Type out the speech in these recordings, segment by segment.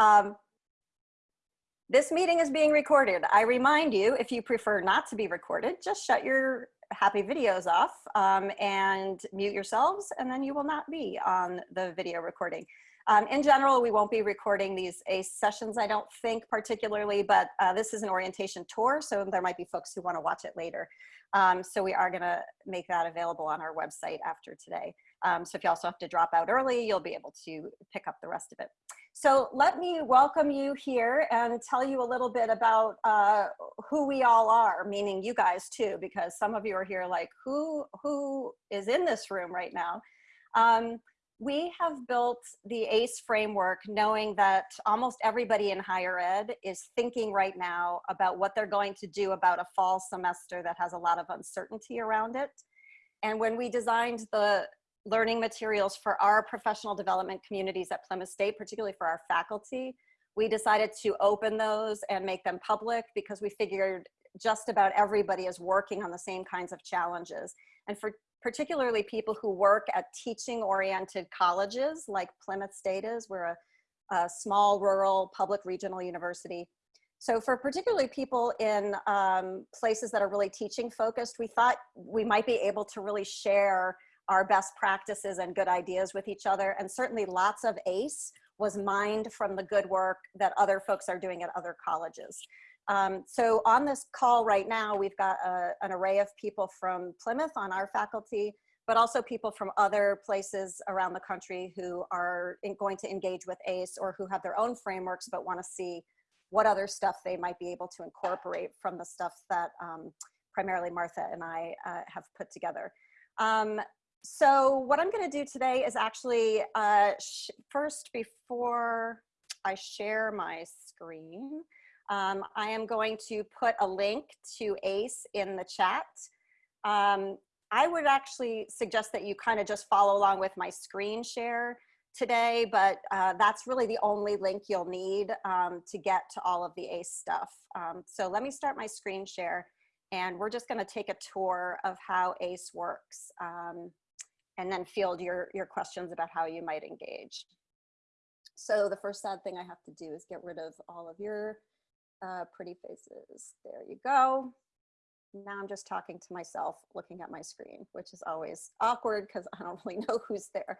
Um, this meeting is being recorded. I remind you, if you prefer not to be recorded, just shut your happy videos off um, and mute yourselves, and then you will not be on the video recording. Um, in general, we won't be recording these ACE sessions, I don't think particularly, but uh, this is an orientation tour, so there might be folks who wanna watch it later. Um, so we are gonna make that available on our website after today. Um, so if you also have to drop out early, you'll be able to pick up the rest of it. So let me welcome you here and tell you a little bit about uh, who we all are, meaning you guys too, because some of you are here like, who, who is in this room right now? Um, we have built the ACE framework knowing that almost everybody in higher ed is thinking right now about what they're going to do about a fall semester that has a lot of uncertainty around it. And when we designed the learning materials for our professional development communities at Plymouth State, particularly for our faculty, we decided to open those and make them public because we figured just about everybody is working on the same kinds of challenges. And for particularly people who work at teaching oriented colleges like Plymouth State is, we're a, a small rural public regional university. So for particularly people in um, places that are really teaching focused, we thought we might be able to really share our best practices and good ideas with each other. And certainly lots of ACE was mined from the good work that other folks are doing at other colleges. Um, so on this call right now, we've got a, an array of people from Plymouth on our faculty, but also people from other places around the country who are going to engage with ACE or who have their own frameworks but want to see what other stuff they might be able to incorporate from the stuff that um, primarily Martha and I uh, have put together. Um, so what I'm going to do today is actually uh, first before I share my screen, um, I am going to put a link to ACE in the chat. Um, I would actually suggest that you kind of just follow along with my screen share today, but uh, that's really the only link you'll need um, to get to all of the ACE stuff. Um, so let me start my screen share and we're just gonna take a tour of how ACE works um, and then field your, your questions about how you might engage. So the first sad thing I have to do is get rid of all of your uh, pretty faces. There you go. Now I'm just talking to myself looking at my screen, which is always awkward because I don't really know who's there.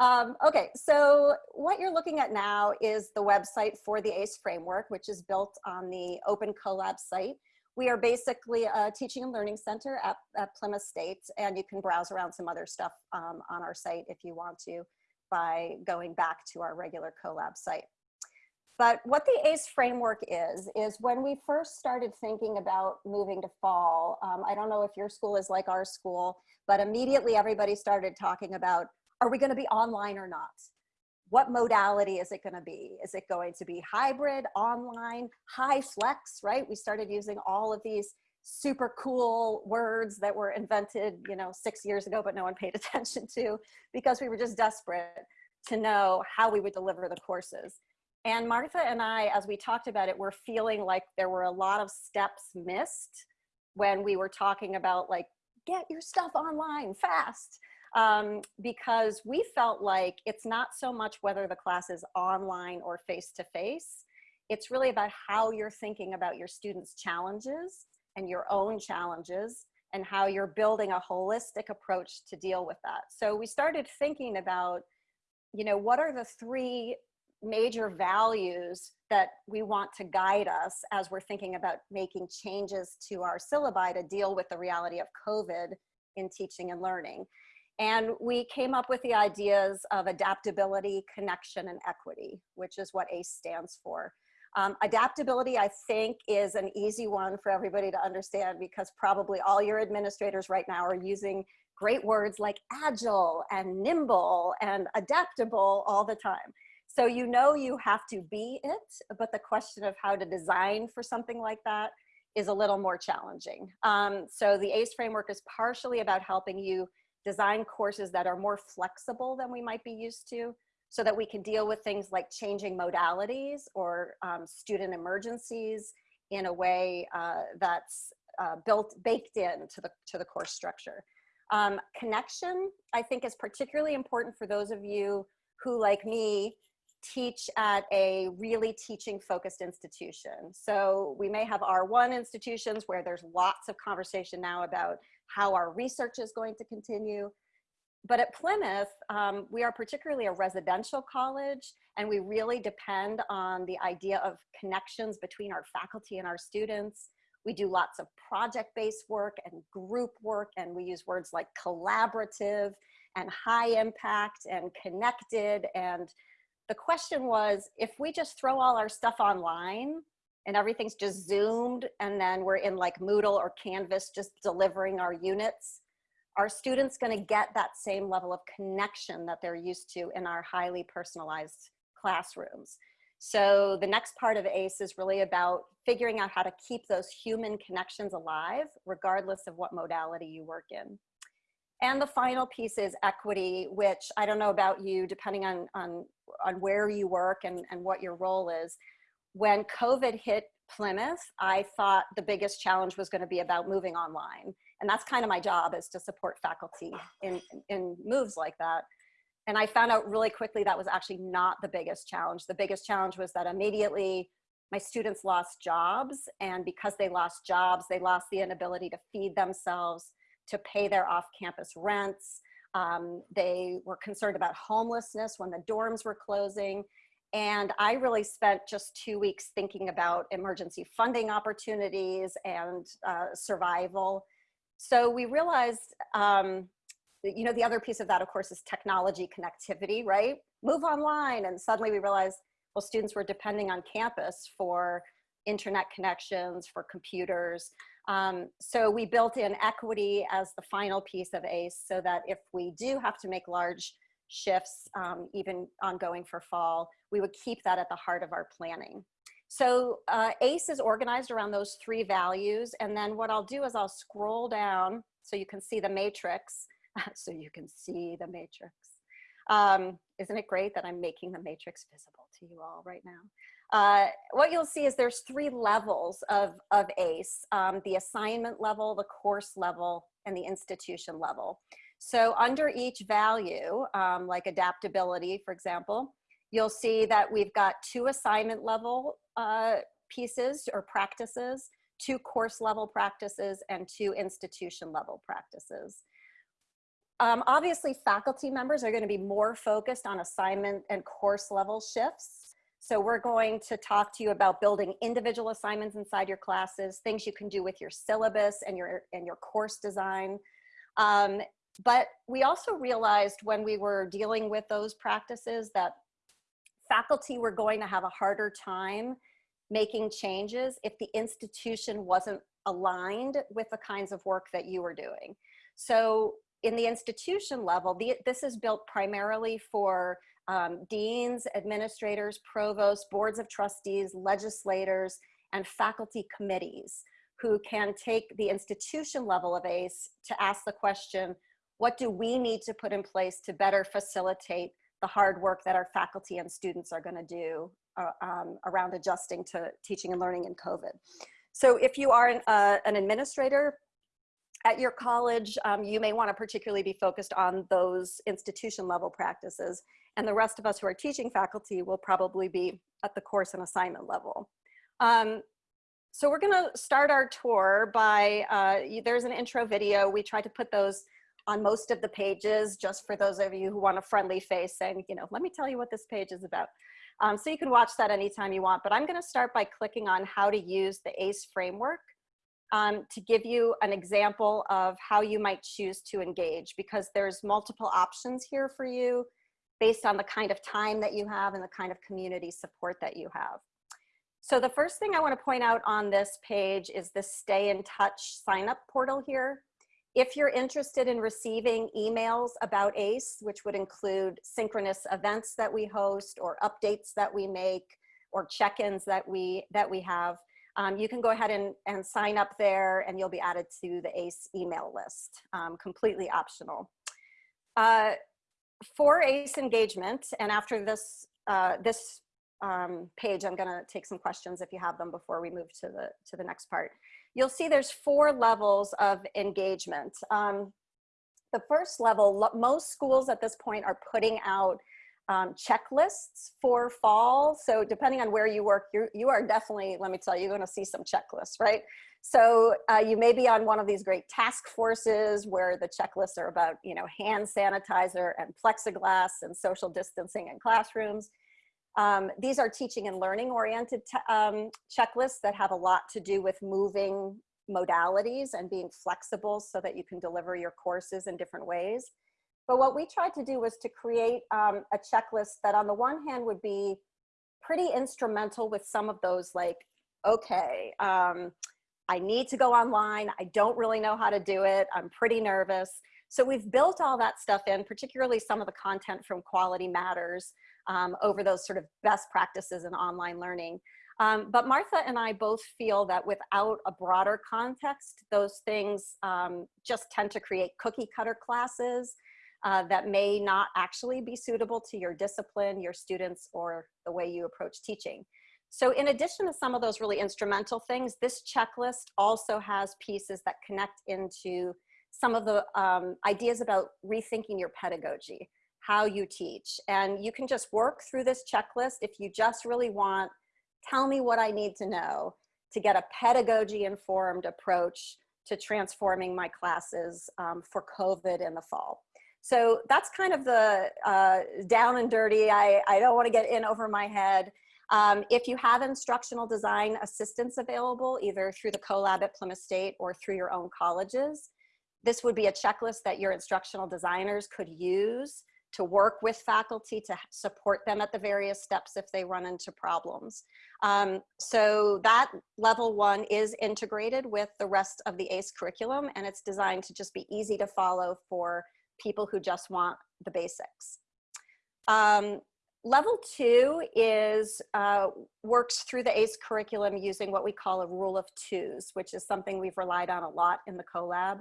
Um, okay, so what you're looking at now is the website for the ACE framework, which is built on the Open CoLab site. We are basically a teaching and learning center at, at Plymouth State, and you can browse around some other stuff um, on our site if you want to by going back to our regular CoLab site. But what the ACE framework is, is when we first started thinking about moving to fall, um, I don't know if your school is like our school, but immediately everybody started talking about, are we gonna be online or not? What modality is it gonna be? Is it going to be hybrid, online, HyFlex, right? We started using all of these super cool words that were invented, you know, six years ago, but no one paid attention to because we were just desperate to know how we would deliver the courses. And Martha and I, as we talked about it, were feeling like there were a lot of steps missed when we were talking about like, get your stuff online fast. Um, because we felt like it's not so much whether the class is online or face-to-face, -face, it's really about how you're thinking about your students' challenges and your own challenges and how you're building a holistic approach to deal with that. So we started thinking about, you know, what are the three major values that we want to guide us as we're thinking about making changes to our syllabi to deal with the reality of COVID in teaching and learning. And we came up with the ideas of adaptability, connection, and equity, which is what ACE stands for. Um, adaptability, I think, is an easy one for everybody to understand because probably all your administrators right now are using great words like agile and nimble and adaptable all the time. So you know you have to be it, but the question of how to design for something like that is a little more challenging. Um, so the ACE framework is partially about helping you design courses that are more flexible than we might be used to so that we can deal with things like changing modalities or um, student emergencies in a way uh, that's uh, built, baked in to the, to the course structure. Um, connection, I think is particularly important for those of you who, like me, teach at a really teaching focused institution. So we may have R1 institutions where there's lots of conversation now about how our research is going to continue. But at Plymouth, um, we are particularly a residential college and we really depend on the idea of connections between our faculty and our students. We do lots of project-based work and group work and we use words like collaborative and high impact and connected and the question was, if we just throw all our stuff online and everything's just zoomed and then we're in like Moodle or Canvas just delivering our units, are students gonna get that same level of connection that they're used to in our highly personalized classrooms? So the next part of ACE is really about figuring out how to keep those human connections alive, regardless of what modality you work in. And the final piece is equity, which I don't know about you, depending on, on, on where you work and, and what your role is. When COVID hit Plymouth, I thought the biggest challenge was gonna be about moving online. And that's kind of my job is to support faculty in, in moves like that. And I found out really quickly that was actually not the biggest challenge. The biggest challenge was that immediately my students lost jobs. And because they lost jobs, they lost the inability to feed themselves to pay their off-campus rents. Um, they were concerned about homelessness when the dorms were closing. And I really spent just two weeks thinking about emergency funding opportunities and uh, survival. So we realized, um, you know, the other piece of that, of course, is technology connectivity, right? Move online. And suddenly we realized, well, students were depending on campus for internet connections, for computers. Um, so we built in equity as the final piece of ACE so that if we do have to make large shifts, um, even ongoing for fall, we would keep that at the heart of our planning. So uh, ACE is organized around those three values. And then what I'll do is I'll scroll down so you can see the matrix. so you can see the matrix. Um, isn't it great that I'm making the matrix visible to you all right now? Uh, what you'll see is there's three levels of, of ACE, um, the assignment level, the course level, and the institution level. So under each value, um, like adaptability, for example, you'll see that we've got two assignment level uh, pieces or practices, two course level practices, and two institution level practices. Um, obviously, faculty members are going to be more focused on assignment and course level shifts. So we're going to talk to you about building individual assignments inside your classes, things you can do with your syllabus and your, and your course design. Um, but we also realized when we were dealing with those practices that faculty were going to have a harder time making changes if the institution wasn't aligned with the kinds of work that you were doing. So in the institution level, the, this is built primarily for um, deans, administrators, provosts, boards of trustees, legislators, and faculty committees who can take the institution level of ACE to ask the question, what do we need to put in place to better facilitate the hard work that our faculty and students are gonna do uh, um, around adjusting to teaching and learning in COVID. So if you are an, uh, an administrator, at your college, um, you may want to particularly be focused on those institution level practices. And the rest of us who are teaching faculty will probably be at the course and assignment level. Um, so we're gonna start our tour by, uh, there's an intro video. We try to put those on most of the pages just for those of you who want a friendly face saying, you know, let me tell you what this page is about. Um, so you can watch that anytime you want, but I'm gonna start by clicking on how to use the ACE framework um, to give you an example of how you might choose to engage because there's multiple options here for you based on the kind of time that you have and the kind of community support that you have. So the first thing I wanna point out on this page is the stay in touch sign up portal here. If you're interested in receiving emails about ACE, which would include synchronous events that we host or updates that we make or check-ins that we, that we have, um, you can go ahead and, and sign up there and you'll be added to the ACE email list, um, completely optional. Uh, for ACE engagement, and after this, uh, this um, page, I'm gonna take some questions if you have them before we move to the, to the next part. You'll see there's four levels of engagement. Um, the first level, most schools at this point are putting out um, checklists for fall. So depending on where you work, you you are definitely, let me tell you, you're gonna see some checklists, right? So uh, you may be on one of these great task forces where the checklists are about, you know, hand sanitizer and plexiglass and social distancing in classrooms. Um, these are teaching and learning oriented um, checklists that have a lot to do with moving modalities and being flexible so that you can deliver your courses in different ways. But what we tried to do was to create um, a checklist that on the one hand would be pretty instrumental with some of those like, okay, um, I need to go online. I don't really know how to do it. I'm pretty nervous. So we've built all that stuff in, particularly some of the content from Quality Matters um, over those sort of best practices in online learning. Um, but Martha and I both feel that without a broader context, those things um, just tend to create cookie cutter classes uh, that may not actually be suitable to your discipline, your students, or the way you approach teaching. So in addition to some of those really instrumental things, this checklist also has pieces that connect into some of the um, ideas about rethinking your pedagogy, how you teach. And you can just work through this checklist if you just really want, tell me what I need to know to get a pedagogy informed approach to transforming my classes um, for COVID in the fall. So that's kind of the uh, down and dirty. I, I don't want to get in over my head. Um, if you have instructional design assistance available, either through the CoLab at Plymouth State or through your own colleges, this would be a checklist that your instructional designers could use to work with faculty to support them at the various steps if they run into problems. Um, so that level one is integrated with the rest of the ACE curriculum and it's designed to just be easy to follow for people who just want the basics. Um, level two is uh, works through the ACE curriculum using what we call a rule of twos, which is something we've relied on a lot in the CoLab.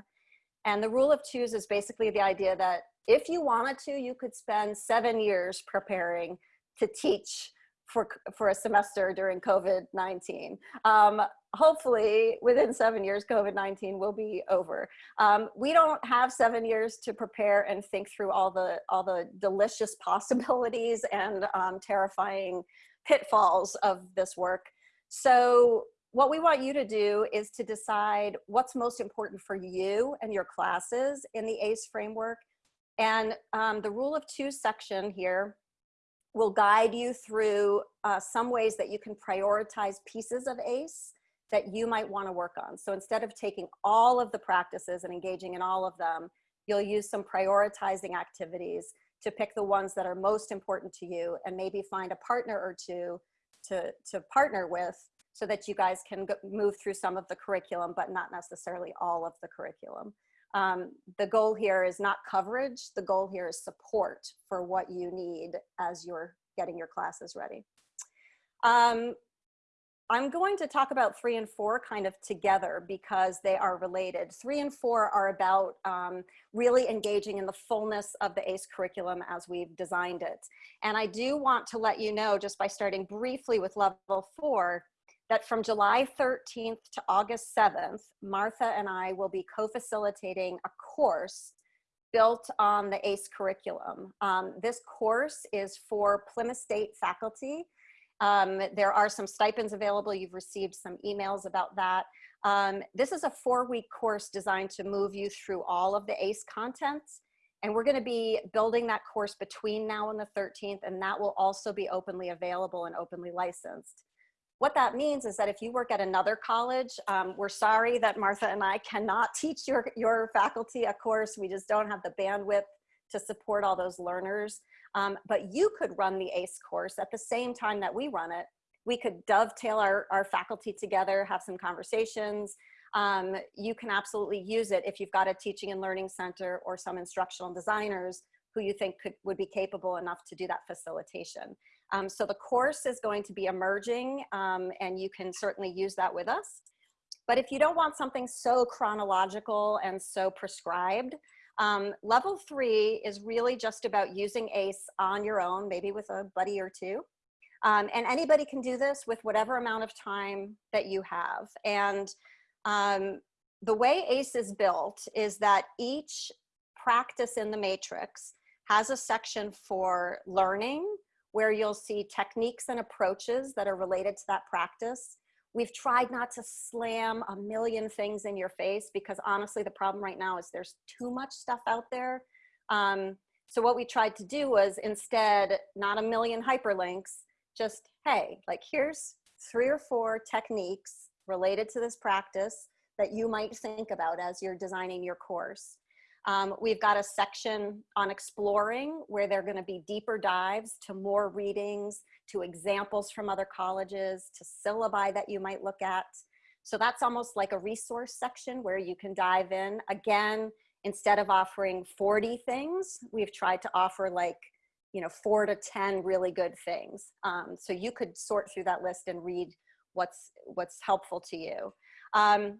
And the rule of twos is basically the idea that if you wanted to, you could spend seven years preparing to teach for, for a semester during COVID-19. Um, hopefully within seven years, COVID-19 will be over. Um, we don't have seven years to prepare and think through all the, all the delicious possibilities and um, terrifying pitfalls of this work. So what we want you to do is to decide what's most important for you and your classes in the ACE framework. And um, the rule of two section here will guide you through uh, some ways that you can prioritize pieces of ACE that you might want to work on. So instead of taking all of the practices and engaging in all of them, you'll use some prioritizing activities to pick the ones that are most important to you and maybe find a partner or two to, to partner with so that you guys can go, move through some of the curriculum, but not necessarily all of the curriculum. Um, the goal here is not coverage. The goal here is support for what you need as you're getting your classes ready. Um, I'm going to talk about three and four kind of together because they are related. Three and four are about um, really engaging in the fullness of the ACE curriculum as we've designed it. And I do want to let you know, just by starting briefly with level four, that from July 13th to August 7th, Martha and I will be co-facilitating a course built on the ACE curriculum. Um, this course is for Plymouth State faculty. Um, there are some stipends available. You've received some emails about that. Um, this is a four-week course designed to move you through all of the ACE contents. And we're gonna be building that course between now and the 13th, and that will also be openly available and openly licensed. What that means is that if you work at another college, um, we're sorry that Martha and I cannot teach your, your faculty a course. We just don't have the bandwidth to support all those learners. Um, but you could run the ACE course at the same time that we run it. We could dovetail our, our faculty together, have some conversations. Um, you can absolutely use it if you've got a teaching and learning center or some instructional designers who you think could, would be capable enough to do that facilitation. Um, so the course is going to be emerging um, and you can certainly use that with us. But if you don't want something so chronological and so prescribed, um, level three is really just about using ACE on your own, maybe with a buddy or two. Um, and anybody can do this with whatever amount of time that you have. And um, the way ACE is built is that each practice in the matrix has a section for learning where you'll see techniques and approaches that are related to that practice. We've tried not to slam a million things in your face because honestly, the problem right now is there's too much stuff out there. Um, so what we tried to do was instead, not a million hyperlinks, just, hey, like here's three or four techniques related to this practice that you might think about as you're designing your course. Um, we've got a section on exploring where there are going to be deeper dives to more readings, to examples from other colleges, to syllabi that you might look at. So that's almost like a resource section where you can dive in. Again, instead of offering 40 things, we've tried to offer like, you know, four to 10 really good things. Um, so you could sort through that list and read what's, what's helpful to you. Um,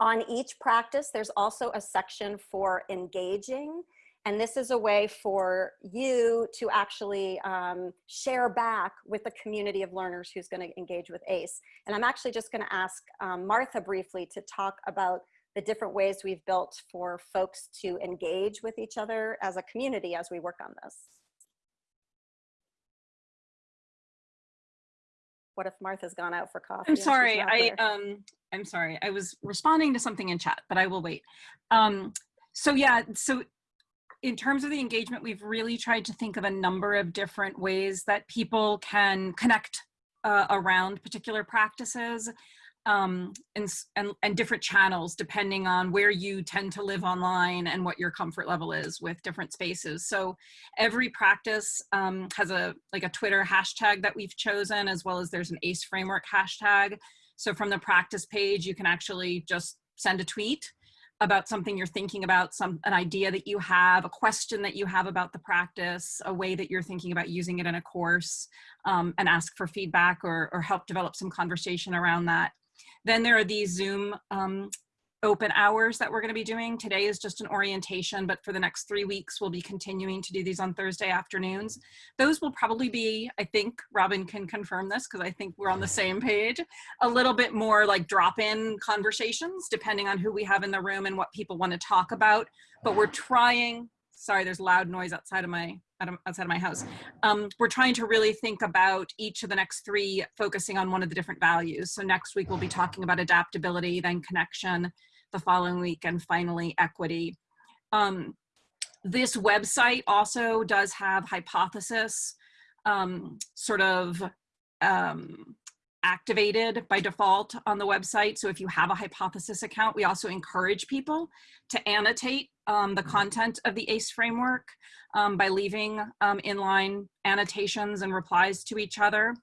on each practice, there's also a section for engaging. And this is a way for you to actually um, share back with the community of learners who's gonna engage with ACE. And I'm actually just gonna ask um, Martha briefly to talk about the different ways we've built for folks to engage with each other as a community as we work on this. What if Martha's gone out for coffee? I'm sorry. I um I'm sorry. I was responding to something in chat, but I will wait. Um so yeah, so in terms of the engagement, we've really tried to think of a number of different ways that people can connect uh, around particular practices um, and, and, and different channels depending on where you tend to live online and what your comfort level is with different spaces. So every practice um, has a like a Twitter hashtag that we've chosen as well as there's an ACE framework hashtag. So from the practice page, you can actually just send a tweet about something you're thinking about, some an idea that you have, a question that you have about the practice, a way that you're thinking about using it in a course, um, and ask for feedback or, or help develop some conversation around that. Then there are these Zoom um, open hours that we're going to be doing. Today is just an orientation, but for the next three weeks, we'll be continuing to do these on Thursday afternoons. Those will probably be, I think Robin can confirm this because I think we're on the same page, a little bit more like drop-in conversations depending on who we have in the room and what people want to talk about. But we're trying, sorry, there's loud noise outside of my outside of my house. Um, we're trying to really think about each of the next three focusing on one of the different values. So next week we'll be talking about adaptability, then connection, the following week, and finally equity. Um, this website also does have hypothesis um, sort of um, activated by default on the website. So if you have a hypothesis account, we also encourage people to annotate um, the content of the ACE framework um, by leaving um, inline annotations and replies to each other.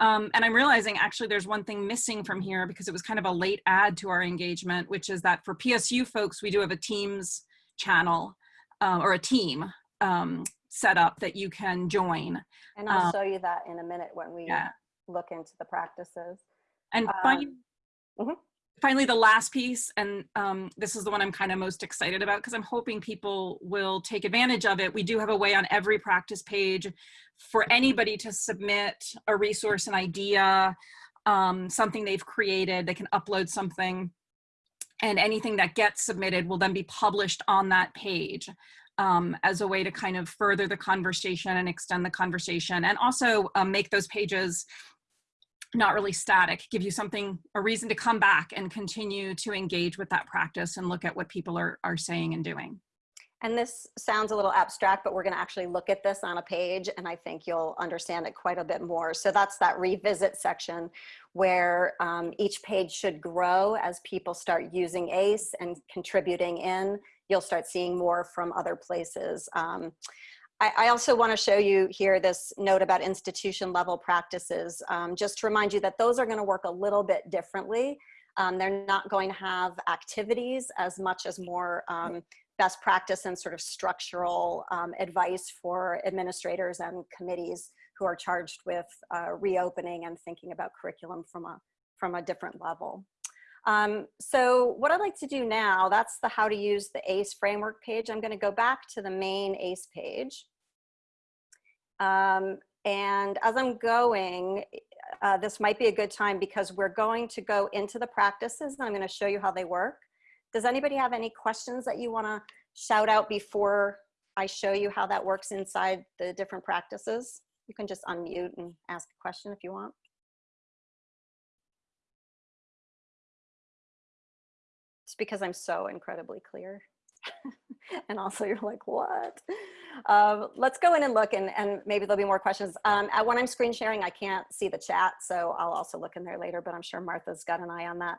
Um, and I'm realizing actually there's one thing missing from here because it was kind of a late add to our engagement, which is that for PSU folks, we do have a Teams channel uh, or a team um, set up that you can join. And I'll um, show you that in a minute when we yeah. Look into the practices. And um, mm -hmm finally, the last piece, and um, this is the one I'm kind of most excited about because I'm hoping people will take advantage of it. We do have a way on every practice page for anybody to submit a resource, an idea, um, something they've created. They can upload something and anything that gets submitted will then be published on that page. Um, as a way to kind of further the conversation and extend the conversation and also um, make those pages not really static, give you something, a reason to come back and continue to engage with that practice and look at what people are, are saying and doing. And this sounds a little abstract, but we're gonna actually look at this on a page and I think you'll understand it quite a bit more. So that's that revisit section where um, each page should grow as people start using ACE and contributing in. You'll start seeing more from other places. Um, I, also want to show you here this note about institution level practices, um, just to remind you that those are going to work a little bit differently. Um, they're not going to have activities as much as more um, best practice and sort of structural um, advice for administrators and committees who are charged with uh, reopening and thinking about curriculum from a, from a different level. Um, so what I'd like to do now, that's the how to use the ACE framework page. I'm gonna go back to the main ACE page. Um, and as I'm going, uh, this might be a good time because we're going to go into the practices and I'm going to show you how they work. Does anybody have any questions that you want to shout out before I show you how that works inside the different practices. You can just unmute and ask a question if you want. It's because I'm so incredibly clear. and also you're like, what? Um, let's go in and look and, and maybe there'll be more questions. Um, when I'm screen sharing, I can't see the chat, so I'll also look in there later, but I'm sure Martha's got an eye on that.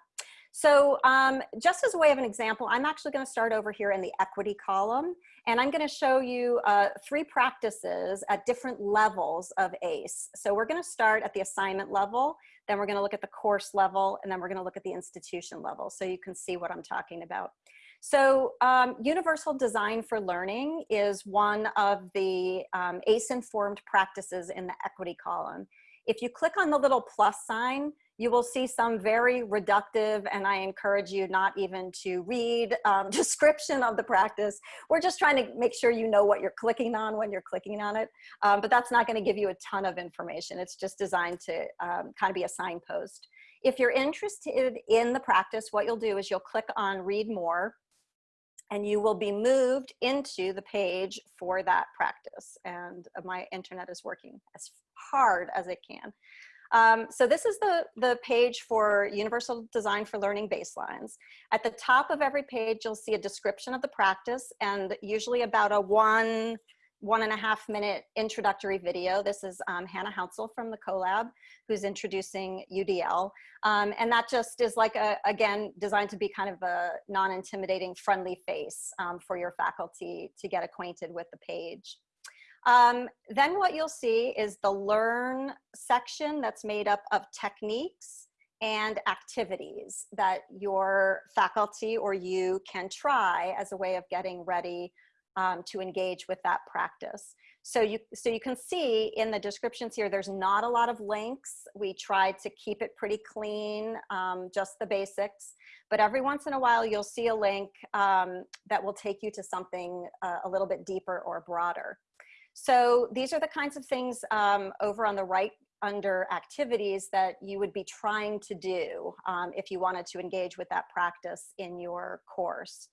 So um, just as a way of an example, I'm actually gonna start over here in the equity column, and I'm gonna show you uh, three practices at different levels of ACE. So we're gonna start at the assignment level, then we're gonna look at the course level, and then we're gonna look at the institution level, so you can see what I'm talking about. So um, Universal Design for Learning is one of the um, ACE-informed practices in the equity column. If you click on the little plus sign, you will see some very reductive, and I encourage you not even to read um, description of the practice. We're just trying to make sure you know what you're clicking on when you're clicking on it, um, but that's not gonna give you a ton of information. It's just designed to um, kind of be a signpost. If you're interested in the practice, what you'll do is you'll click on read more, and you will be moved into the page for that practice. And my internet is working as hard as it can. Um, so this is the, the page for Universal Design for Learning Baselines. At the top of every page, you'll see a description of the practice and usually about a one, one and a half minute introductory video. This is um, Hannah Hounsel from the CoLab who's introducing UDL. Um, and that just is like, a, again, designed to be kind of a non-intimidating friendly face um, for your faculty to get acquainted with the page. Um, then what you'll see is the learn section that's made up of techniques and activities that your faculty or you can try as a way of getting ready um, to engage with that practice. So you, so you can see in the descriptions here, there's not a lot of links. We tried to keep it pretty clean, um, just the basics. But every once in a while, you'll see a link um, that will take you to something uh, a little bit deeper or broader. So these are the kinds of things um, over on the right under activities that you would be trying to do um, if you wanted to engage with that practice in your course.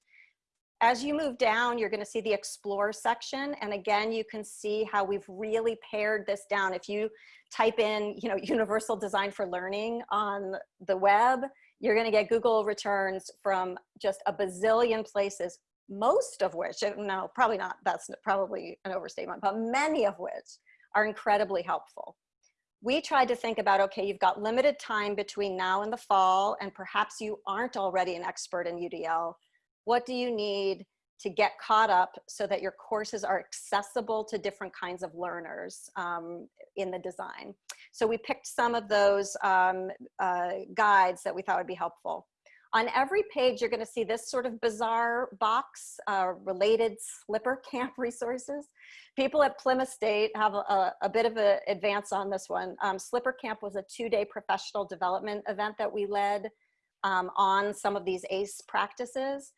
As you move down, you're gonna see the explore section. And again, you can see how we've really pared this down. If you type in, you know, universal design for learning on the web, you're gonna get Google returns from just a bazillion places most of which, no, probably not, that's probably an overstatement, but many of which are incredibly helpful. We tried to think about, okay, you've got limited time between now and the fall, and perhaps you aren't already an expert in UDL. What do you need to get caught up so that your courses are accessible to different kinds of learners um, in the design? So we picked some of those um, uh, guides that we thought would be helpful. On every page, you're gonna see this sort of bizarre box, uh, related slipper camp resources. People at Plymouth State have a, a bit of an advance on this one. Um, slipper camp was a two-day professional development event that we led um, on some of these ACE practices.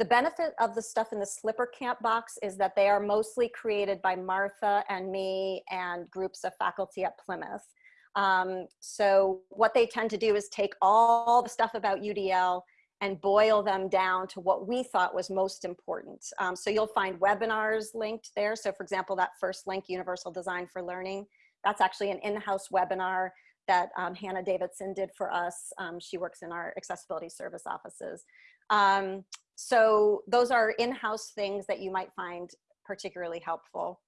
The benefit of the stuff in the slipper camp box is that they are mostly created by Martha and me and groups of faculty at Plymouth. Um, so what they tend to do is take all the stuff about UDL and boil them down to what we thought was most important. Um, so you'll find webinars linked there. So for example, that first link, Universal Design for Learning, that's actually an in-house webinar that um, Hannah Davidson did for us. Um, she works in our accessibility service offices. Um, so those are in-house things that you might find particularly helpful.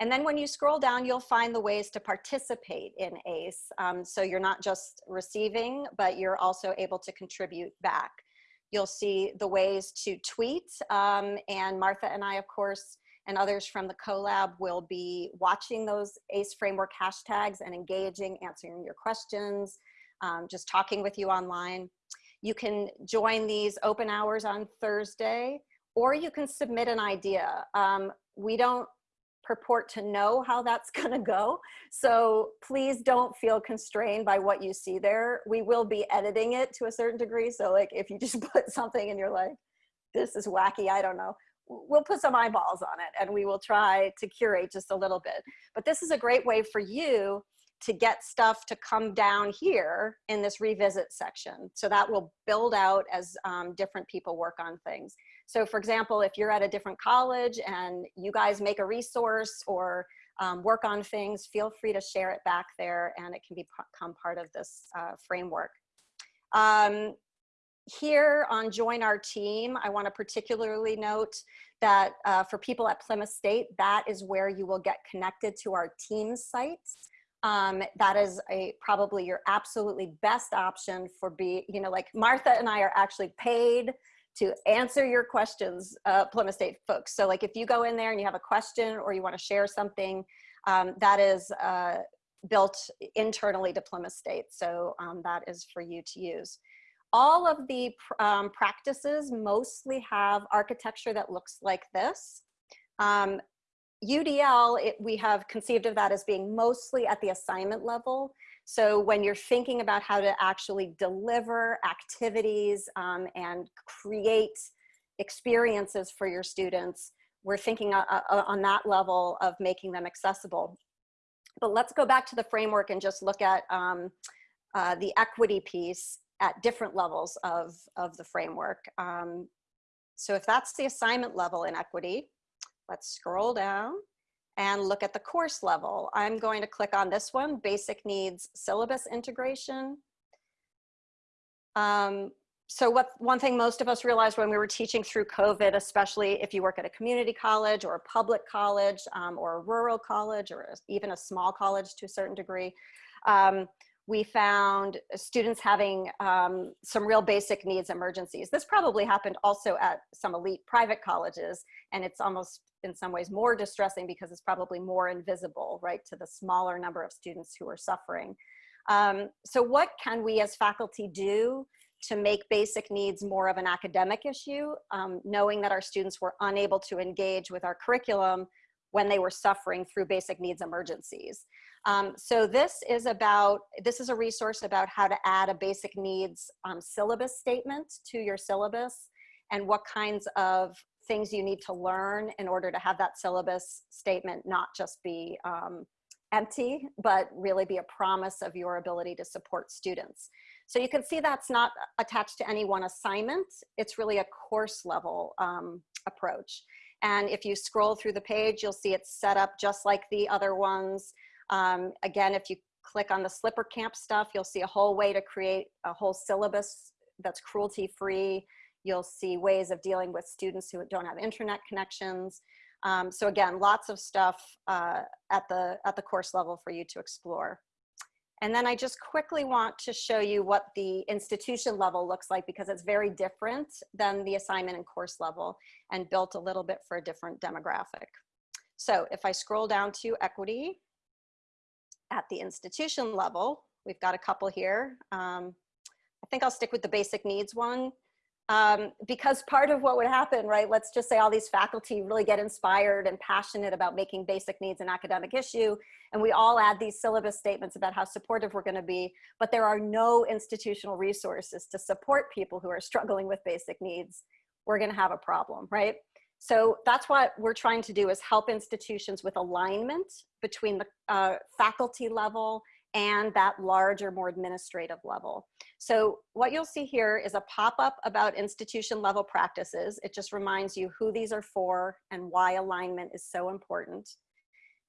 And then when you scroll down, you'll find the ways to participate in ACE. Um, so you're not just receiving, but you're also able to contribute back. You'll see the ways to tweet. Um, and Martha and I, of course, and others from the CoLab will be watching those ACE framework hashtags and engaging, answering your questions, um, just talking with you online. You can join these open hours on Thursday, or you can submit an idea. Um, we don't purport to know how that's going to go. So please don't feel constrained by what you see there. We will be editing it to a certain degree. So like if you just put something and you're like, this is wacky, I don't know, we'll put some eyeballs on it and we will try to curate just a little bit. But this is a great way for you to get stuff to come down here in this revisit section. So that will build out as um, different people work on things. So for example, if you're at a different college and you guys make a resource or um, work on things, feel free to share it back there and it can become part of this uh, framework. Um, here on Join Our Team, I wanna particularly note that uh, for people at Plymouth State, that is where you will get connected to our Teams sites. Um, that is a probably your absolutely best option for be, you know, like Martha and I are actually paid to answer your questions, uh, Plymouth State folks. So like if you go in there and you have a question or you wanna share something, um, that is uh, built internally to Plymouth State. So um, that is for you to use all of the um, practices mostly have architecture that looks like this. Um, UDL, it, we have conceived of that as being mostly at the assignment level. So when you're thinking about how to actually deliver activities um, and create experiences for your students, we're thinking uh, uh, on that level of making them accessible. But let's go back to the framework and just look at um, uh, the equity piece at different levels of, of the framework. Um, so if that's the assignment level in equity, let's scroll down and look at the course level. I'm going to click on this one, basic needs syllabus integration. Um, so what one thing most of us realized when we were teaching through COVID, especially if you work at a community college or a public college um, or a rural college or even a small college to a certain degree, um, we found students having um, some real basic needs emergencies. This probably happened also at some elite private colleges, and it's almost in some ways more distressing because it's probably more invisible, right, to the smaller number of students who are suffering. Um, so what can we as faculty do to make basic needs more of an academic issue, um, knowing that our students were unable to engage with our curriculum when they were suffering through basic needs emergencies. Um, so this is about, this is a resource about how to add a basic needs um, syllabus statement to your syllabus and what kinds of things you need to learn in order to have that syllabus statement not just be um, empty, but really be a promise of your ability to support students. So you can see that's not attached to any one assignment. It's really a course level um, approach. And if you scroll through the page, you'll see it's set up just like the other ones. Um, again, if you click on the Slipper Camp stuff, you'll see a whole way to create a whole syllabus that's cruelty free. You'll see ways of dealing with students who don't have internet connections. Um, so again, lots of stuff uh, at, the, at the course level for you to explore. And then I just quickly want to show you what the institution level looks like because it's very different than the assignment and course level and built a little bit for a different demographic. So if I scroll down to equity at the institution level, we've got a couple here. Um, I think I'll stick with the basic needs one um, because part of what would happen, right, let's just say all these faculty really get inspired and passionate about making basic needs an academic issue, and we all add these syllabus statements about how supportive we're gonna be, but there are no institutional resources to support people who are struggling with basic needs, we're gonna have a problem, right? So that's what we're trying to do is help institutions with alignment between the uh, faculty level and that larger, more administrative level. So what you'll see here is a pop-up about institution level practices. It just reminds you who these are for and why alignment is so important.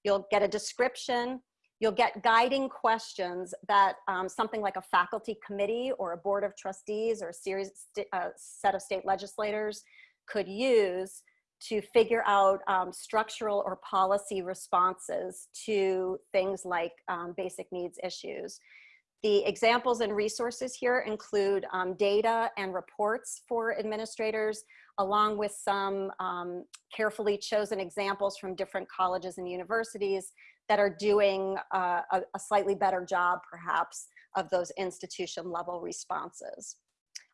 You'll get a description. You'll get guiding questions that um, something like a faculty committee or a board of trustees or a series, uh, set of state legislators could use to figure out um, structural or policy responses to things like um, basic needs issues. The examples and resources here include um, data and reports for administrators, along with some um, carefully chosen examples from different colleges and universities that are doing uh, a, a, slightly better job, perhaps, of those institution level responses.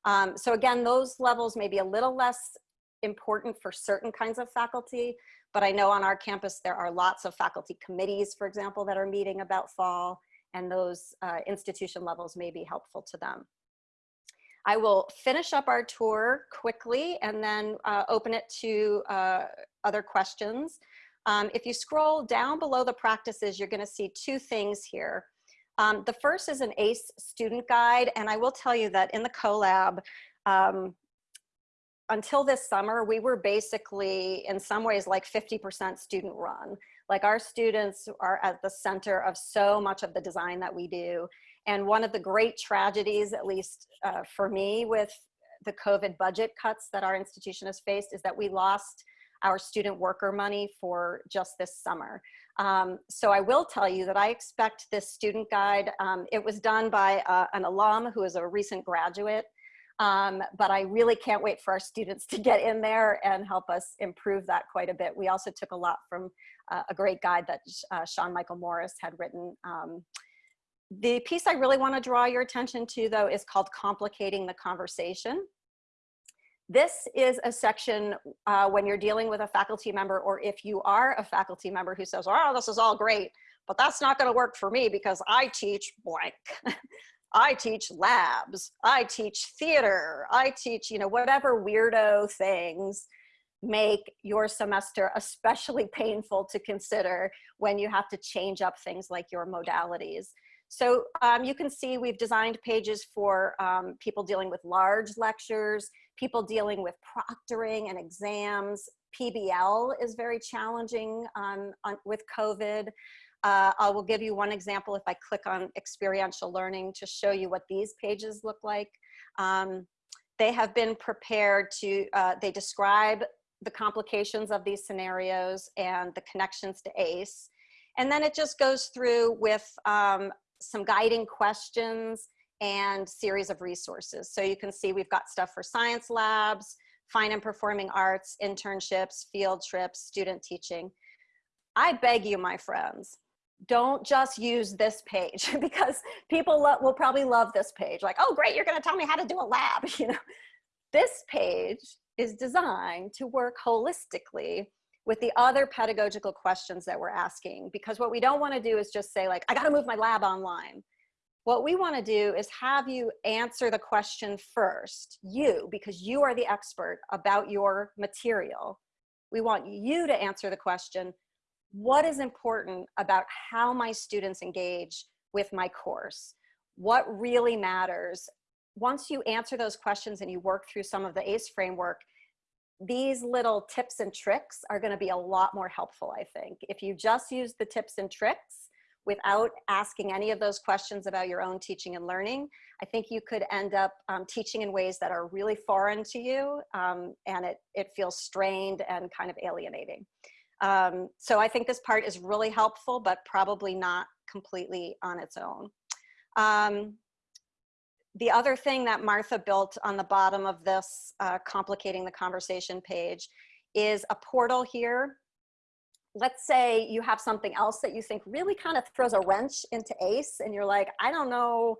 Um, so again, those levels may be a little less important for certain kinds of faculty, but I know on our campus there are lots of faculty committees, for example, that are meeting about fall, and those uh, institution levels may be helpful to them. I will finish up our tour quickly and then uh, open it to uh, other questions. Um, if you scroll down below the practices, you're gonna see two things here. Um, the first is an ACE student guide, and I will tell you that in the CoLab, um, until this summer, we were basically in some ways like 50% student run. Like our students are at the center of so much of the design that we do. And one of the great tragedies, at least uh, for me, with the COVID budget cuts that our institution has faced is that we lost our student worker money for just this summer. Um, so I will tell you that I expect this student guide, um, it was done by uh, an alum who is a recent graduate, um, but I really can't wait for our students to get in there and help us improve that quite a bit. We also took a lot from uh, a great guide that uh, Sean Michael Morris had written. Um, the piece I really wanna draw your attention to though is called Complicating the Conversation. This is a section uh, when you're dealing with a faculty member or if you are a faculty member who says, oh, this is all great, but that's not gonna work for me because I teach blank. I teach labs, I teach theater, I teach, you know, whatever weirdo things make your semester especially painful to consider when you have to change up things like your modalities. So um, you can see we've designed pages for um, people dealing with large lectures, people dealing with proctoring and exams. PBL is very challenging on, on, with COVID. Uh, I will give you one example if I click on experiential learning to show you what these pages look like. Um, they have been prepared to, uh, they describe the complications of these scenarios and the connections to ACE. And then it just goes through with um, some guiding questions and series of resources. So you can see we've got stuff for science labs, fine and performing arts, internships, field trips, student teaching. I beg you, my friends, don't just use this page because people will probably love this page. Like, oh, great, you're gonna tell me how to do a lab, you know. This page is designed to work holistically with the other pedagogical questions that we're asking because what we don't wanna do is just say like, I gotta move my lab online. What we wanna do is have you answer the question first, you, because you are the expert about your material. We want you to answer the question, what is important about how my students engage with my course? What really matters? Once you answer those questions and you work through some of the ACE framework, these little tips and tricks are gonna be a lot more helpful, I think. If you just use the tips and tricks without asking any of those questions about your own teaching and learning, I think you could end up um, teaching in ways that are really foreign to you um, and it, it feels strained and kind of alienating. Um, so I think this part is really helpful, but probably not completely on its own. The other thing that Martha built on the bottom of this uh, complicating the conversation page is a portal here. Let's say you have something else that you think really kind of throws a wrench into ACE and you're like, I don't know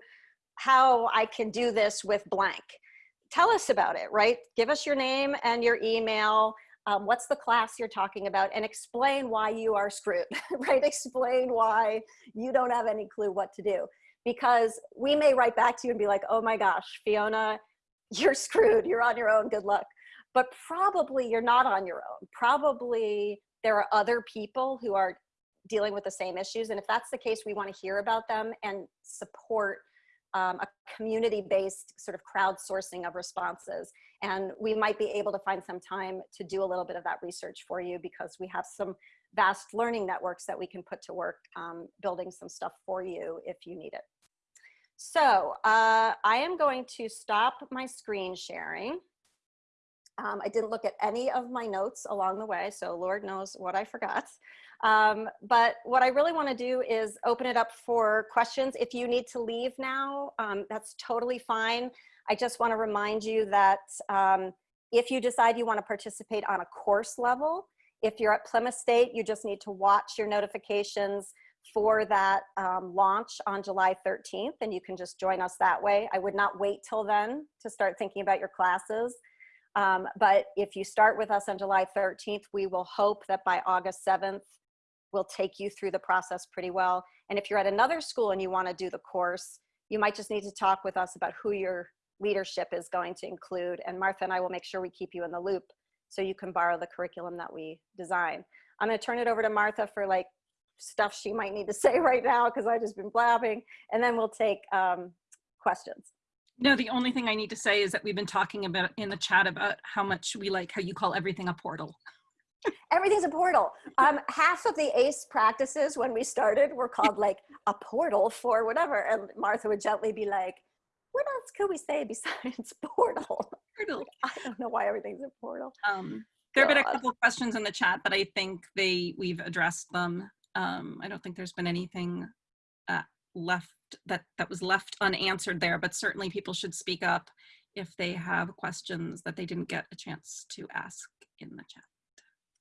how I can do this with blank. Tell us about it, right? Give us your name and your email. Um, what's the class you're talking about and explain why you are screwed, right? Explain why you don't have any clue what to do because we may write back to you and be like, oh my gosh, Fiona, you're screwed, you're on your own, good luck. But probably you're not on your own. Probably there are other people who are dealing with the same issues. And if that's the case, we wanna hear about them and support um, a community-based sort of crowdsourcing of responses. And we might be able to find some time to do a little bit of that research for you because we have some vast learning networks that we can put to work um, building some stuff for you if you need it. So uh, I am going to stop my screen sharing. Um, I didn't look at any of my notes along the way, so Lord knows what I forgot. Um, but what I really wanna do is open it up for questions. If you need to leave now, um, that's totally fine. I just wanna remind you that um, if you decide you wanna participate on a course level, if you're at Plymouth State, you just need to watch your notifications for that um, launch on July 13th, and you can just join us that way. I would not wait till then to start thinking about your classes. Um, but if you start with us on July 13th, we will hope that by August 7th, we'll take you through the process pretty well. And if you're at another school and you wanna do the course, you might just need to talk with us about who your leadership is going to include. And Martha and I will make sure we keep you in the loop so you can borrow the curriculum that we design. I'm gonna turn it over to Martha for like stuff she might need to say right now because I've just been blabbing, and then we'll take um, questions. No, the only thing I need to say is that we've been talking about in the chat about how much we like how you call everything a portal. Everything's a portal. Um, half of the ACE practices when we started were called like a portal for whatever. And Martha would gently be like, what else could we say besides portal? Portal. I don't know why everything's a portal. Um, there have been a couple of questions in the chat, but I think they we've addressed them. Um, I don't think there's been anything uh, left that that was left unanswered there, but certainly people should speak up if they have questions that they didn't get a chance to ask in the chat.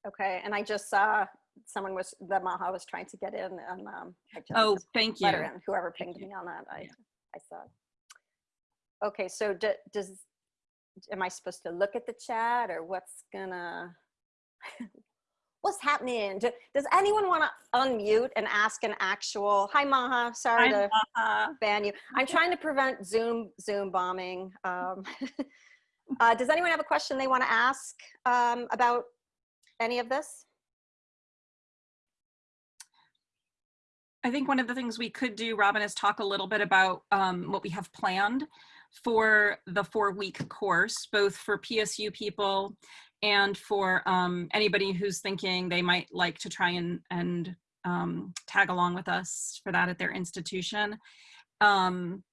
Okay, and I just saw someone was, the Maha was trying to get in and um, I just Oh, thank you. in, whoever pinged you. me on that, I, Yeah. I saw. Okay, so do- does, am I supposed to look at the chat or what's gonna, what's happening? Does anyone want to unmute and ask an actual, hi Maha, sorry Hi, to Maha. ban you. I'm trying to prevent Zoom, Zoom bombing. Um, uh, Does anyone have a question they want to ask um, about any of this? I think one of the things we could do, Robin, is talk a little bit about um, what we have planned for the four week course, both for PSU people and for um, anybody who's thinking they might like to try and, and um, tag along with us for that at their institution. Um,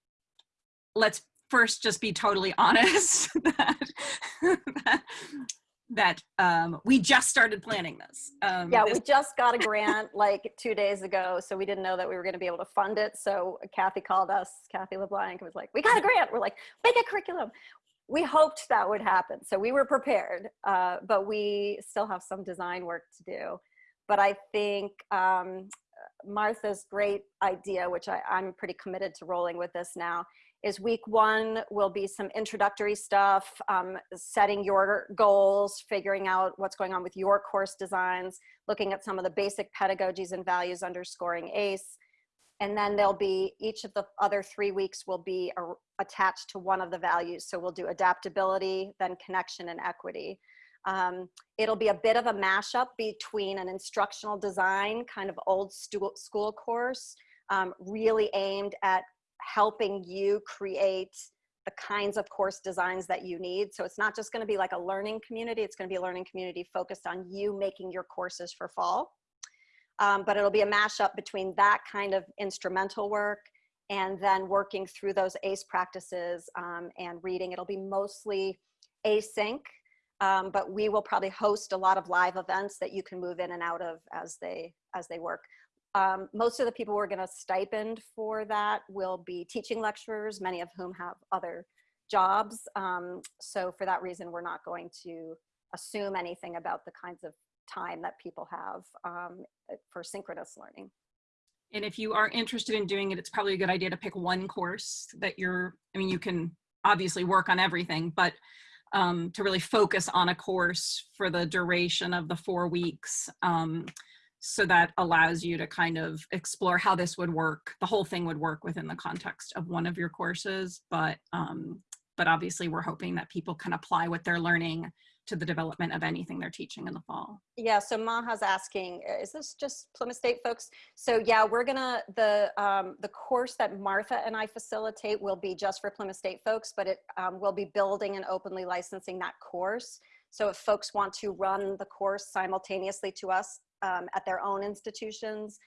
let's first just be totally honest that, that um, we just started planning this. Um, Yeah, this we just got a grant like two days ago, so we didn't know that we were going to be able to fund it. So Kathy called us, Kathy LeBlanc was like, we got a grant. We're like, make a curriculum. We hoped that would happen. So we were prepared, uh, but we still have some design work to do. But I think um, Martha's great idea, which I, I'm pretty committed to rolling with this now, is week one will be some introductory stuff, um, setting your goals, figuring out what's going on with your course designs, looking at some of the basic pedagogies and values underscoring ACE. And then there'll be, each of the other three weeks will be a, attached to one of the values. So we'll do adaptability, then connection and equity. Um, it'll be a bit of a mashup between an instructional design, kind of old school course, um, really aimed at helping you create the kinds of course designs that you need. So it's not just gonna be like a learning community, it's gonna be a learning community focused on you making your courses for fall. Um, but it'll be a mashup between that kind of instrumental work and then working through those ACE practices um, and reading. It'll be mostly async, um, but we will probably host a lot of live events that you can move in and out of as they, as they work. Um, most of the people we're gonna stipend for that will be teaching lecturers, many of whom have other jobs. Um, so for that reason, we're not going to assume anything about the kinds of time that people have um, for synchronous learning. And if you are interested in doing it, it's probably a good idea to pick one course that you're, I mean, you can obviously work on everything, but um, to really focus on a course for the duration of the four weeks. Um, so that allows you to kind of explore how this would work. The whole thing would work within the context of one of your courses, but, um, but obviously we're hoping that people can apply what they're learning to the development of anything they're teaching in the fall. Yeah, so Maha's asking, is this just Plymouth State folks? So yeah, we're gonna, the, um, the course that Martha and I facilitate will be just for Plymouth State folks, but it um, will be building and openly licensing that course. So if folks want to run the course simultaneously to us um, at their own institutions,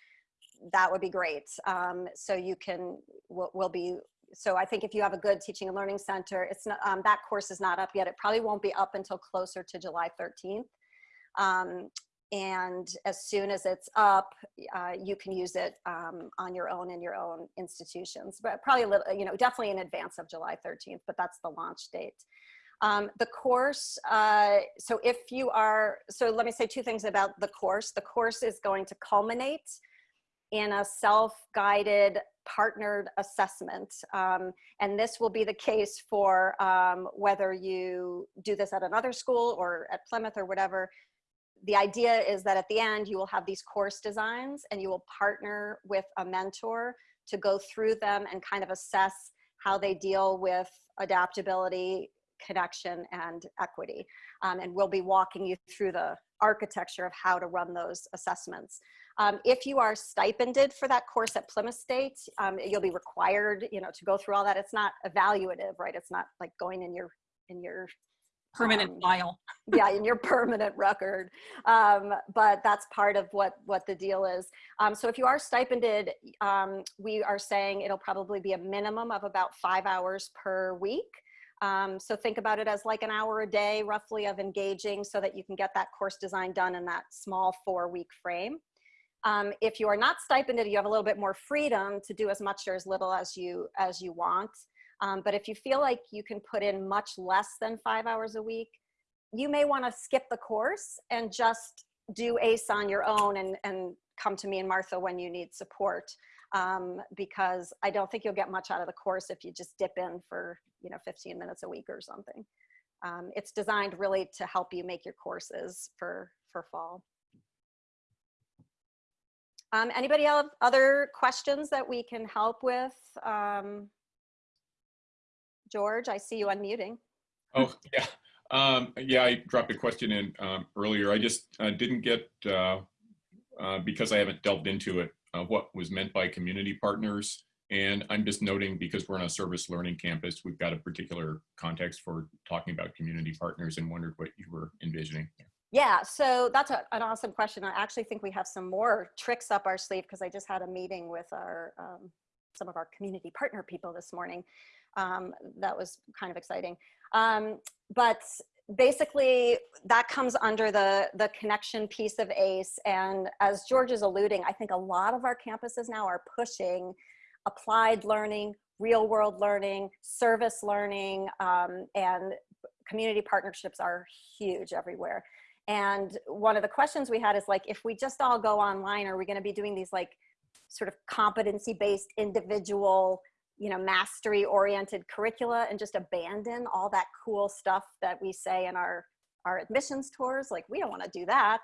that would be great. Um, so you can, we'll, we'll be, so I think if you have a good teaching and learning center, it's not, um, that course is not up yet. It probably won't be up until closer to July 13th. Um, and as soon as it's up, uh, you can use it um, on your own in your own institutions, but probably a little, you know, definitely in advance of July 13th, but that's the launch date. Um, the course, uh, so if you are, so let me say two things about the course. The course is going to culminate in a self-guided partnered assessment. Um, and this will be the case for um, whether you do this at another school or at Plymouth or whatever. The idea is that at the end, you will have these course designs and you will partner with a mentor to go through them and kind of assess how they deal with adaptability, connection, and equity. Um, and we'll be walking you through the architecture of how to run those assessments. Um, if you are stipended for that course at Plymouth State, um, you'll be required, you know, to go through all that. It's not evaluative, right? It's not like going in your in your Permanent Um, file. yeah, in your permanent record. Um, but that's part of what what the deal is. Um, so if you are stipended, um, we are saying it'll probably be a minimum of about five hours per week. Um, so think about it as like an hour a day, roughly, of engaging, so that you can get that course design done in that small four-week frame. Um, if you are not stipended, you have a little bit more freedom to do as much or as little as you as you want. Um, but if you feel like you can put in much less than five hours a week, you may want to skip the course and just do ACE on your own and, and come to me and Martha when you need support. Um, because I don't think you'll get much out of the course if you just dip in for, you know, 15 minutes a week or something. Um, it's designed really to help you make your courses for, for fall. Um, anybody have other questions that we can help with? Um, George, I see you unmuting. Oh, yeah. Um, yeah, I dropped a question in um, earlier. I just uh, didn't get, uh, uh, because I haven't delved into it, uh, what was meant by community partners. And I'm just noting because we're on a service learning campus, we've got a particular context for talking about community partners and wondered what you were envisioning. Yeah, so that's a, an awesome question. I actually think we have some more tricks up our sleeve because I just had a meeting with our um, some of our community partner people this morning. Um, that was kind of exciting. Um, but basically, that comes under the the connection piece of ACE. And as George is alluding, I think a lot of our campuses now are pushing applied learning, real world learning, service learning, um, and community partnerships are huge everywhere. And one of the questions we had is like, if we just all go online, are we going to be doing these like sort of competency based individual, you know, mastery oriented curricula and just abandon all that cool stuff that we say in our, our admissions tours? Like, we don't want to do that.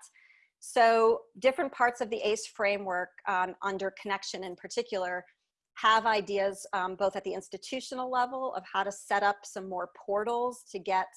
So different parts of the ACE framework um, under connection in particular have ideas um, both at the institutional level of how to set up some more portals to get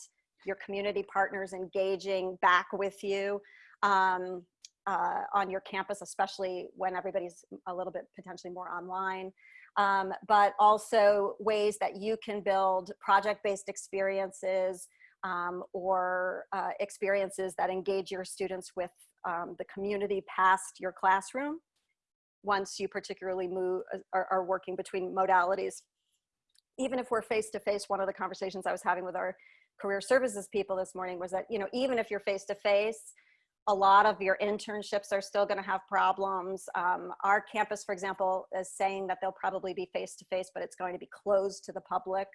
your community partners engaging back with you um, uh, on your campus, especially when everybody's a little bit potentially more online. Um, but also ways that you can build project-based experiences um, or uh, experiences that engage your students with um, the community past your classroom once you particularly move are, are working between modalities. Even if we're face-to-face, -face, one of the conversations I was having with our career services people this morning was that, you know, even if you're face to face, a lot of your internships are still going to have problems. Um, our campus, for example, is saying that they'll probably be face to face, but it's going to be closed to the public.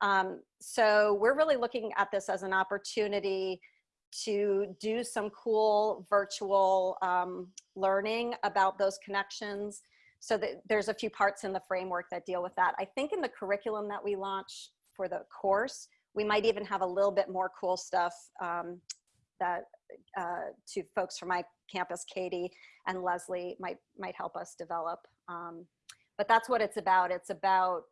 Um, so we're really looking at this as an opportunity to do some cool virtual um, learning about those connections. So that there's a few parts in the framework that deal with that. I think in the curriculum that we launch for the course, we might even have a little bit more cool stuff um, that uh, to folks from my campus, Katie and Leslie might, might help us develop. Um, but that's what it's about. It's about,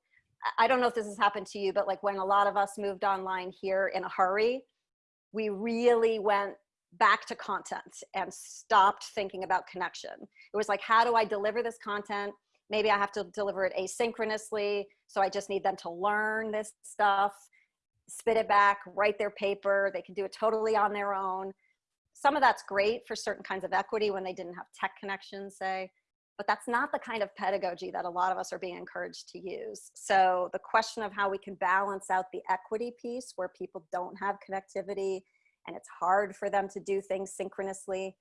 I don't know if this has happened to you, but like when a lot of us moved online here in a hurry, we really went back to content and stopped thinking about connection. It was like, how do I deliver this content? Maybe I have to deliver it asynchronously. So I just need them to learn this stuff spit it back, write their paper. They can do it totally on their own. Some of that's great for certain kinds of equity when they didn't have tech connections, say, but that's not the kind of pedagogy that a lot of us are being encouraged to use. So the question of how we can balance out the equity piece where people don't have connectivity and it's hard for them to do things synchronously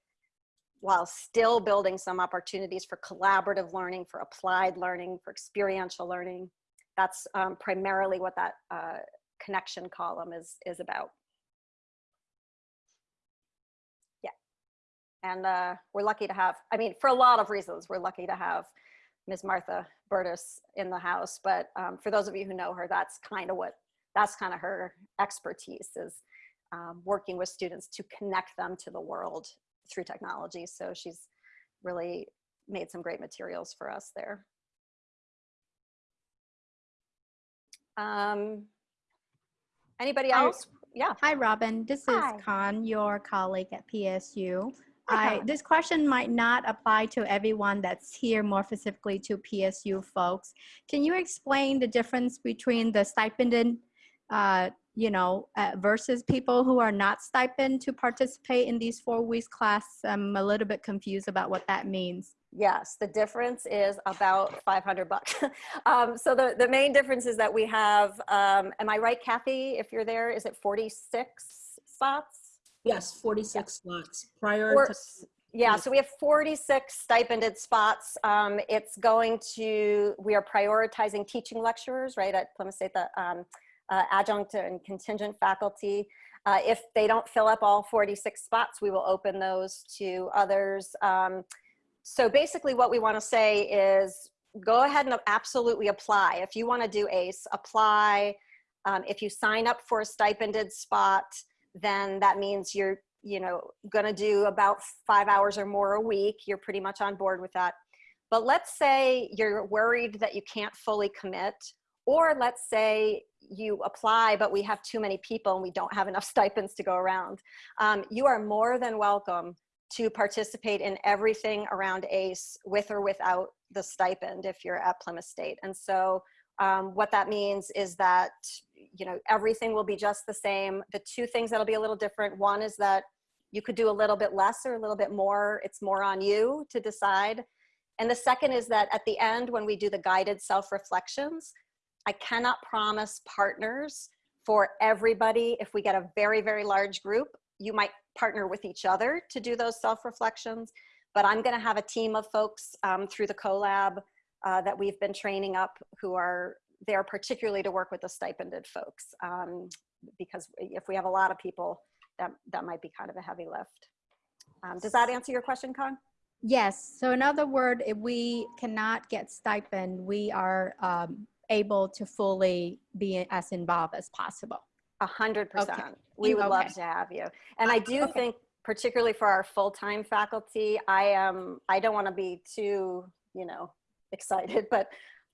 while still building some opportunities for collaborative learning, for applied learning, for experiential learning. That's um, primarily what that uh, connection column is, is about. Yeah. And uh, we're lucky to have, I mean, for a lot of reasons, we're lucky to have Ms. Martha Burtis in the house. But um, for those of you who know her, that's kind of what, that's kind of her expertise is um, working with students to connect them to the world through technology. So she's really made some great materials for us there. Um, Anybody Hi. else? Yeah. Hi, Robin. This Hi. is Khan, your colleague at PSU. I, this question might not apply to everyone that's here, more specifically to PSU folks. Can you explain the difference between the stipended, uh, you know, uh, versus people who are not stipend to participate in these four weeks class? I'm a little bit confused about what that means. Yes, the difference is about 500 bucks. um, so the, the main difference is that we have, um, am I right, Kathy? If you're there, is it 46 spots? Yes, 46 slots prior Or- to, yeah, so we have 46 stipended spots. Um, it's going to, we are prioritizing teaching lecturers, right, at Plymouth State, the um, uh, adjunct and contingent faculty. Uh, if they don't fill up all 46 spots, we will open those to others. Um, so basically what we want to say is go ahead and absolutely apply. If you want to do ACE, apply. Um, if you sign up for a stipended spot, then that means you're you know going to do about five hours or more a week you're pretty much on board with that but let's say you're worried that you can't fully commit or let's say you apply but we have too many people and we don't have enough stipends to go around um, you are more than welcome to participate in everything around ace with or without the stipend if you're at plymouth state. And so um, what that means is that you know everything will be just the same. The two things that'll be a little different one is that you could do a little bit less or a little bit more. It's more on you to decide. And the second is that at the end when we do the guided self reflections i cannot promise partners for everybody. If we get a very very large group you might partner with each other to do those self reflections but i'm going to have a team of folks um, through the CoLab uh, that we've been training up who are there particularly to work with the stipended folks um, because if we have a lot of people that that might be kind of a heavy lift um, does that answer your question Khan Yes. So in other words, if we cannot get stipend, we are um, able to fully be as involved as possible. A hundred percent. We would love to have you. And i do Okay. think particularly for our full-time faculty i am i don't want to be too you know excited but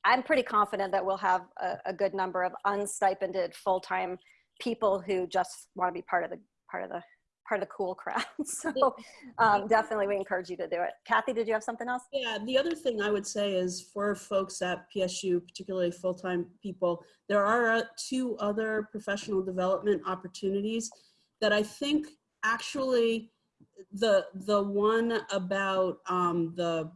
i'm pretty confident that we'll have a, a good number of unstipended full-time people who just want to be part of the part of the part of the cool crowd so um, definitely we encourage you to do it. Kathy did you have something else? Yeah, the other thing I would say is for folks at PSU, particularly full-time people, there are uh, two other professional development opportunities that I think actually the the one about um, the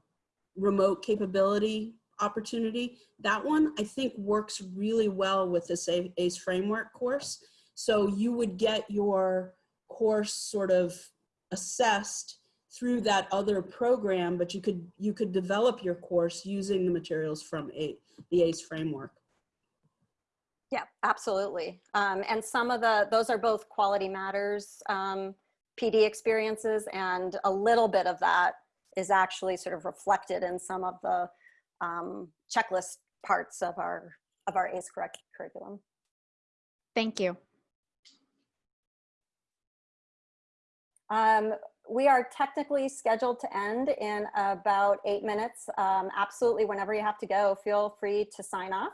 remote capability opportunity, that one I think works really well with this ACE framework course. So you would get your course sort of assessed through that other program, but you could you could develop your course using the materials from A, the ACE framework. Yeah, absolutely. Um, and some of the, those are both quality matters um, PD experiences and a little bit of that is actually sort of reflected in some of the um, checklist parts of our, of our ACE correct curriculum. Thank you. Um, we are technically scheduled to end in about eight minutes. Um, absolutely, whenever you have to go, feel free to sign off.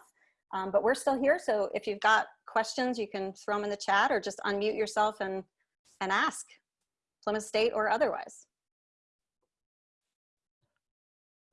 Um, but we're still here, so if you've got questions, you can throw them in the chat or just unmute yourself and, and ask, Plymouth State or otherwise.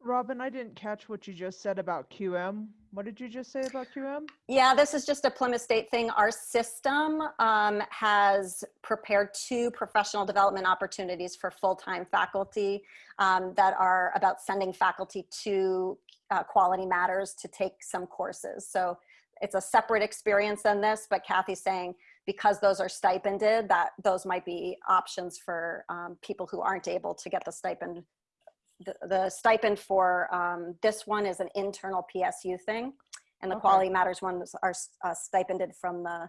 Robin, I didn't catch what you just said about QM. What did you just say about QM? Yeah, this is just a Plymouth State thing. Our system um, has prepared two professional development opportunities for full-time faculty um, that are about sending faculty to uh, Quality Matters to take some courses. So it's a separate experience than this, but Kathy's saying because those are stipended, that those might be options for um, people who aren't able to get the stipend the, the stipend for um, this one is an internal PSU thing, and the Okay. Quality Matters ones are uh, stipended from the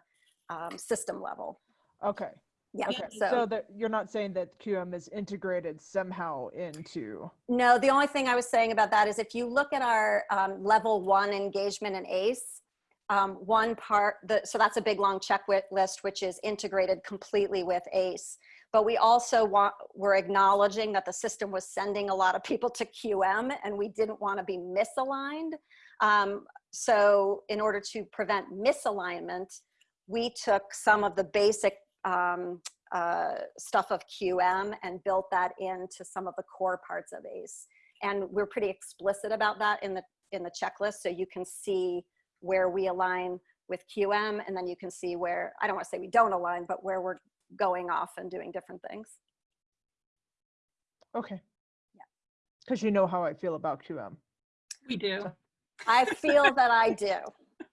um, system level. Okay. Yeah. Okay. So, So, that you're not saying that QM is integrated somehow into. no, the only thing I was saying about that is if you look at our um, level one engagement in ACE, um, one part, the, so that's a big long checklist, which is integrated completely with ACE. But we also want, we're acknowledging that the system was sending a lot of people to QM and we didn't want to be misaligned. Um, so in order to prevent misalignment, we took some of the basic um, uh, stuff of QM and built that into some of the core parts of ACE. And we're pretty explicit about that in the, in the checklist. So you can see where we align with QM and then you can see where, I don't want to say we don't align, but where we're going off and doing different things. Okay. Yeah. Because you know how I feel about QM. We do. I feel that I do.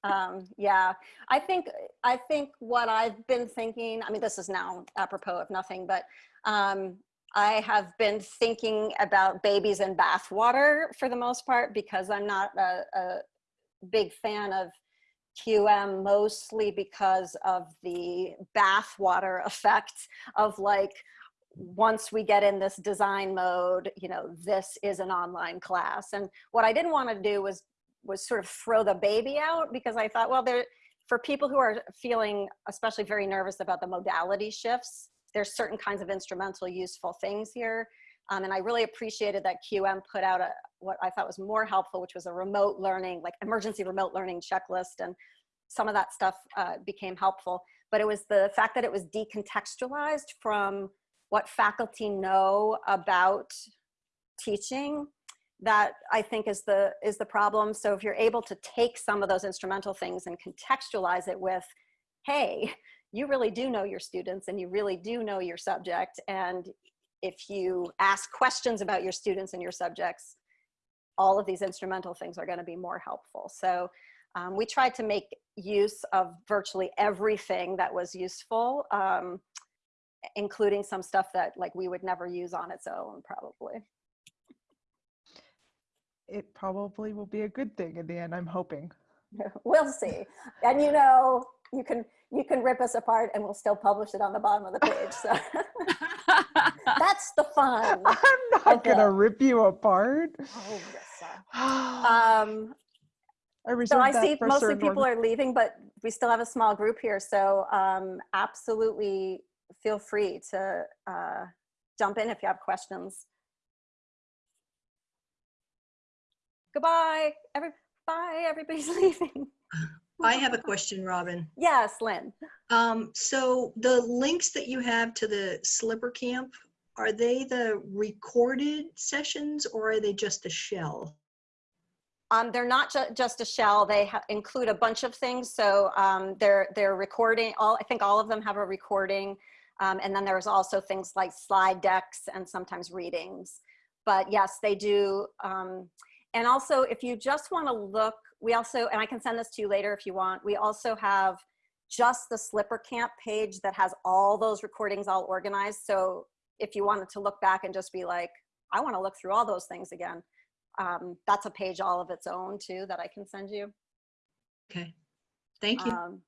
Um, yeah, I think I think what I've been thinking. I mean, this is now apropos of nothing, but um, I have been thinking about babies in bathwater for the most part because I'm not a, a big fan of QM, mostly because of the bathwater effect of like once we get in this design mode, you know, this is an online class. And what I didn't want to do was was sort of throw the baby out because I thought, well, there for people who are feeling especially very nervous about the modality shifts, there's certain kinds of instrumental useful things here. Um, and I really appreciated that QM put out a what I thought was more helpful, which was a remote learning, like emergency remote learning checklist. And some of that stuff uh, became helpful. But it was the fact that it was decontextualized from what faculty know about teaching that I think is the is the problem. So if you're able to take some of those instrumental things and contextualize it with, hey, you really do know your students and you really do know your subject. And if you ask questions about your students and your subjects, all of these instrumental things are gonna be more helpful. So um, we tried to make use of virtually everything that was useful, um, including some stuff that like we would never use on its own probably. It probably will be a good thing in the end, I'm hoping. we'll see. And you know, you can you can rip us apart and we'll still publish it on the bottom of the page. So that's the fun. I'm not gonna rip you apart. Oh, yes, sir. I Um, reserve so I see mostly people org- are leaving, but we still have a small group here. So um, absolutely feel free to uh, jump in if you have questions. Goodbye, every bye. Everybody's leaving. I have a question, Robin. Yes, Lynn. Um, so the links that you have to the Slipper Camp, are they the recorded sessions or are they just a shell? Um, they're not ju- just a shell. They include a bunch of things. So um, they're they're recording. All I think all of them have a recording, um, and then there's also things like slide decks and sometimes readings. But yes, they do. Um, and also, if you just want to look, we also and I can send this to you later if you want. We also have just the Slipper Camp page that has all those recordings all organized. So if you wanted to look back and just be like, I want to look through all those things again um, that's a page all of its own too that I can send you. Okay, thank you. Um,